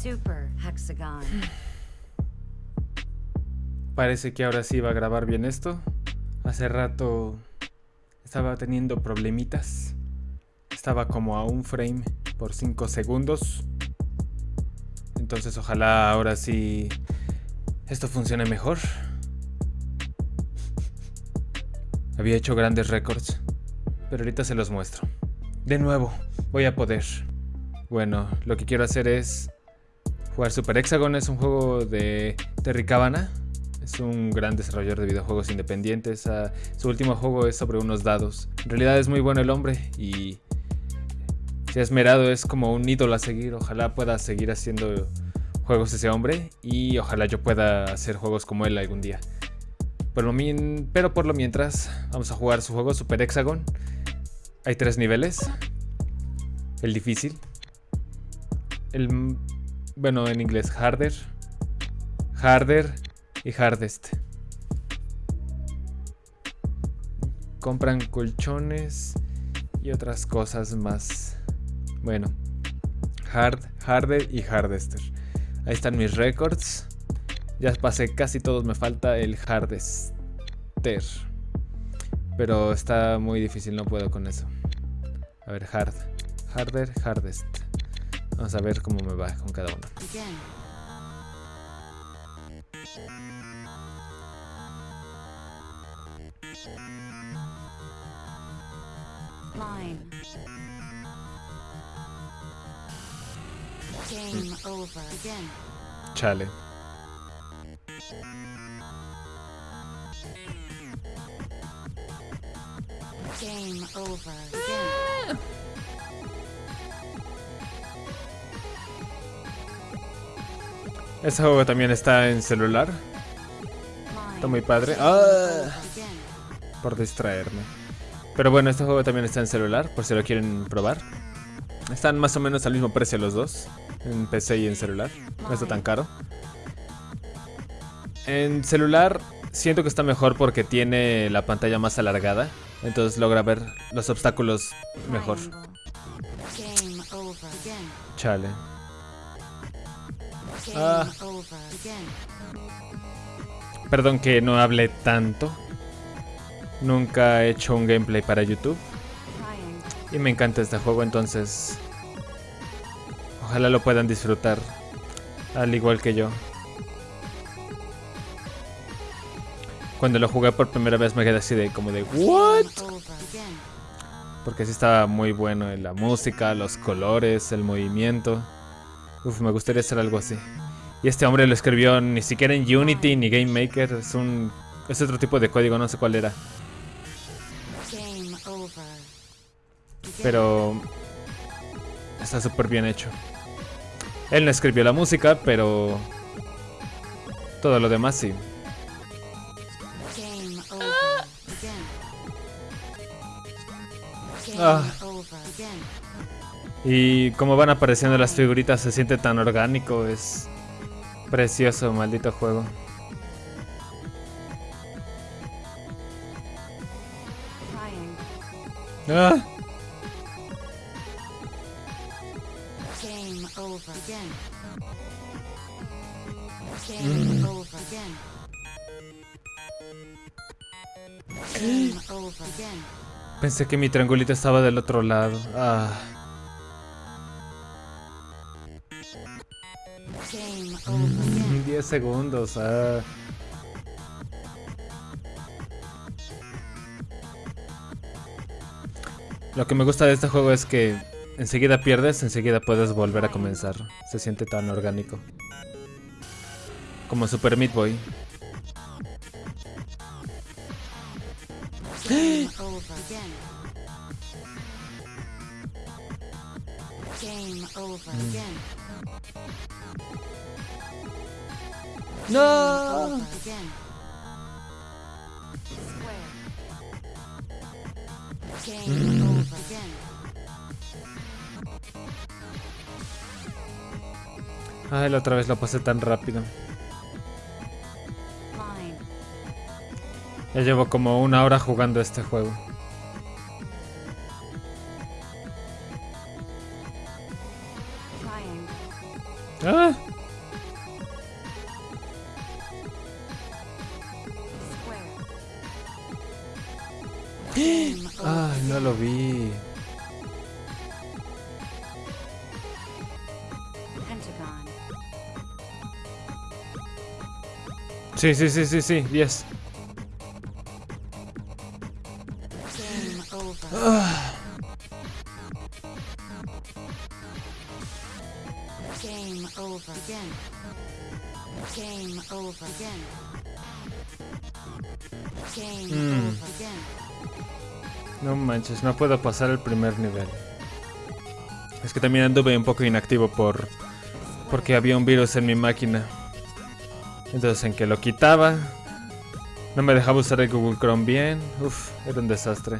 Super hexagon. Parece que ahora sí va a grabar bien esto. Hace rato estaba teniendo problemitas. Estaba como a un frame por 5 segundos. Entonces ojalá ahora sí esto funcione mejor. Había hecho grandes récords, pero ahorita se los muestro. De nuevo, voy a poder. Bueno, lo que quiero hacer es jugar Super Hexagon. Es un juego de Terry Cabana. Es un gran desarrollador de videojuegos independientes. Ah, su último juego es sobre unos dados. En realidad es muy bueno el hombre y se ha esmerado, es como un ídolo a seguir. Ojalá pueda seguir haciendo juegos ese hombre y ojalá yo pueda hacer juegos como él algún día. pero por lo mientras vamos a jugar su juego Super Hexagon. Hay tres niveles. El difícil. El... Bueno, en inglés, harder. Harder y hardest. Compran colchones y otras cosas más. Bueno, hard, harder y hardester. Ahí están mis records. Ya pasé casi todos, me falta el hardester. Pero está muy difícil, no puedo con eso. A ver, hard, harder, hardest. Vamos a ver cómo me va con cada uno. Line. Game over. Again. Chale. Game over. Again. Este juego también está en celular. Está muy padre. ¡Ah! Por distraerme. Pero bueno, este juego también está en celular, por si lo quieren probar. Están más o menos al mismo precio los dos, en PC y en celular. No está tan caro. En celular siento que está mejor porque tiene la pantalla más alargada, entonces logra ver los obstáculos mejor. Chale. Ah. Perdón que no hable tanto. Nunca he hecho un gameplay para YouTube. Y me encanta este juego, entonces... Ojalá lo puedan disfrutar. Al igual que yo. Cuando lo jugué por primera vez me quedé así de como de ¿What? Porque sí estaba muy bueno en la música, los colores, el movimiento. Uf, me gustaría hacer algo así. Y este hombre lo escribió ni siquiera en Unity ni Game Maker. Es un. Es otro tipo de código, no sé cuál era. Pero. Está súper bien hecho. Él no escribió la música, pero. Todo lo demás sí. Ah. Y como van apareciendo las figuritas se siente tan orgánico, es precioso, maldito juego. Ah. Pensé que mi triangulito estaba del otro lado. Ah. 10 segundos. Ah. Lo que me gusta de este juego es que enseguida pierdes, enseguida puedes volver a comenzar. Se siente tan orgánico. Como Super Meat Boy. No. Mm. Ay, la otra vez lo pasé tan rápido. Ya llevo como una hora jugando este juego. Ah. Ay, no lo vi. Sí, sí, sí, sí, sí, 10. No manches, no puedo pasar el primer nivel. Es que también anduve un poco inactivo por porque había un virus en mi máquina. Entonces en que lo quitaba, no me dejaba usar el Google Chrome bien. Uf, era un desastre.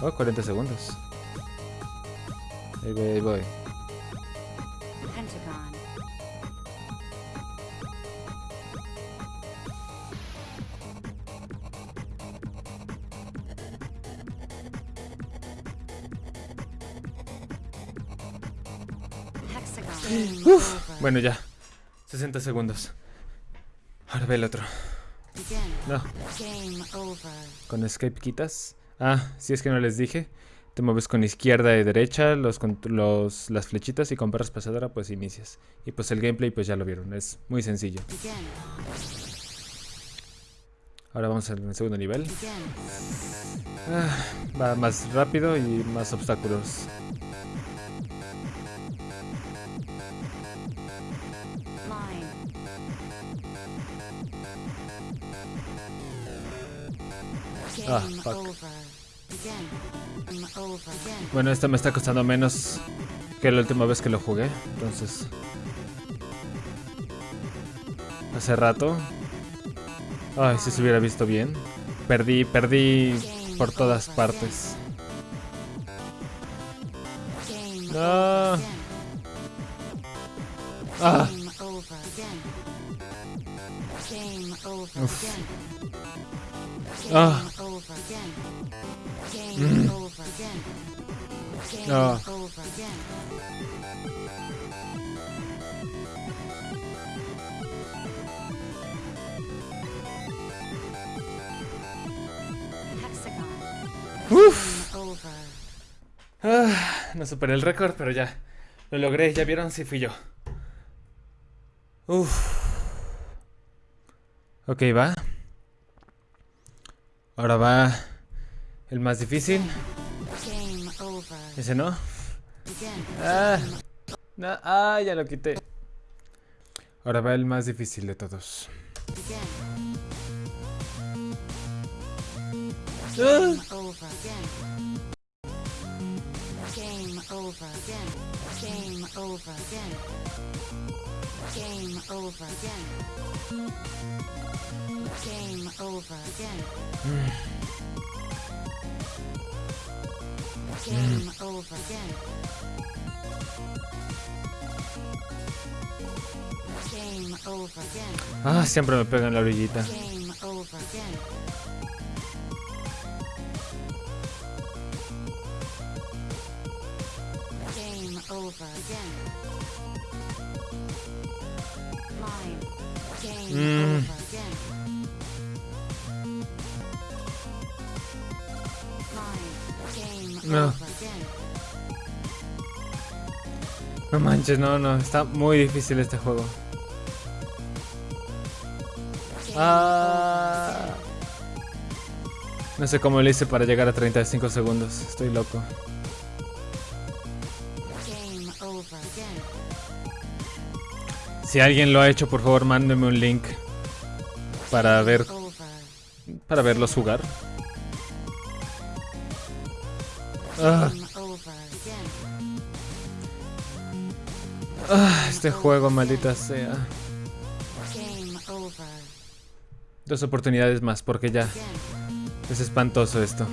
Oh, 40 segundos. Ahí voy, ahí voy. Bueno, ya. 60 segundos. Ahora ve el otro. No, con escape quitas. Ah, si es que no les dije. Te mueves con izquierda y derecha, los, los, las flechitas y con barra espaciadora pues inicias. Y pues el gameplay pues ya lo vieron, es muy sencillo. Ahora vamos al segundo nivel. Ah, va más rápido y más obstáculos. Ah, fuck. Bueno, esto me está costando menos que la última vez que lo jugué. Entonces... Hace rato. Ay, si se hubiera visto bien. Perdí, perdí por todas partes. No. Ah. Uf. Ah. Game Ah. Uf. Ah, no superé el récord, pero ya. Lo logré, ya vieron si fui yo. Uf. Ok, va. Ahora va el más difícil. Ese no. Ah, ah, ya lo quité. Ahora va el más difícil de todos. Ah, over again. Game over again. Game over again. Game over again. Game over again. Game over again. Game over again. ah, siempre me pega en la orillita. Game over again. No. No manches, no, no, está muy difícil este juego. Ah. No sé cómo le hice para llegar a 35 segundos. Estoy loco. Si alguien lo ha hecho, por favor, mándeme un link para ver para verlos jugar. Ah, ah, este juego, maldita sea. Dos oportunidades más, porque ya es espantoso esto.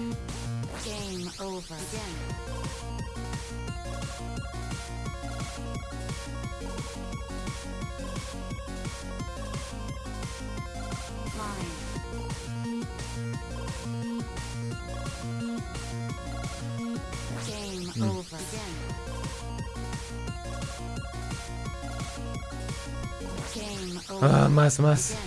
Ah, más, más.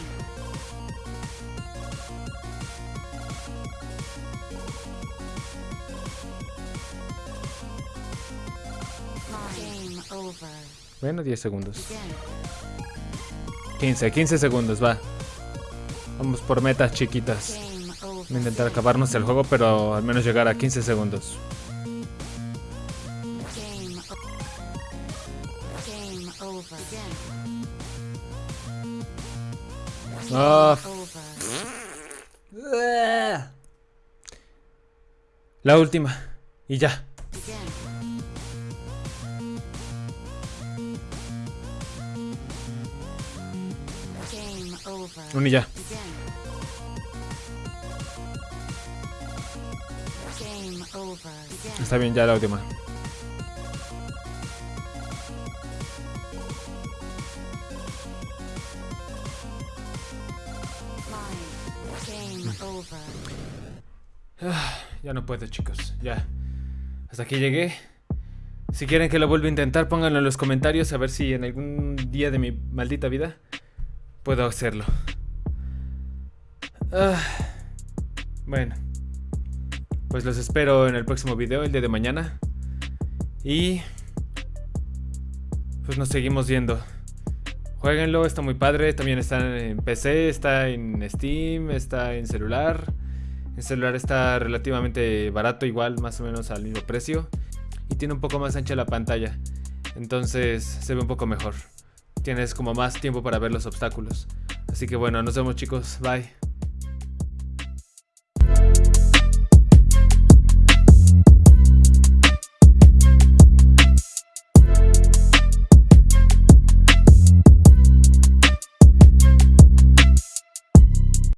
Bueno, 10 segundos. Again. 15, 15 segundos, va. Vamos por metas chiquitas. Voy a intentar acabarnos el juego, pero al menos llegar a 15 segundos. La última. Y ya. Un y ya. Está bien, ya la última. Ya no puedo, chicos. Ya. Hasta aquí llegué. Si quieren que lo vuelva a intentar, pónganlo en los comentarios a ver si en algún día de mi maldita vida puedo hacerlo. Ah, bueno. Pues los espero en el próximo video, el día de mañana. Y... Pues nos seguimos viendo. Jueguenlo, está muy padre. También está en PC, está en Steam, está en celular. El celular está relativamente barato, igual, más o menos al mismo precio. Y tiene un poco más ancha la pantalla. Entonces se ve un poco mejor. Tienes como más tiempo para ver los obstáculos. Así que bueno, nos vemos chicos. Bye.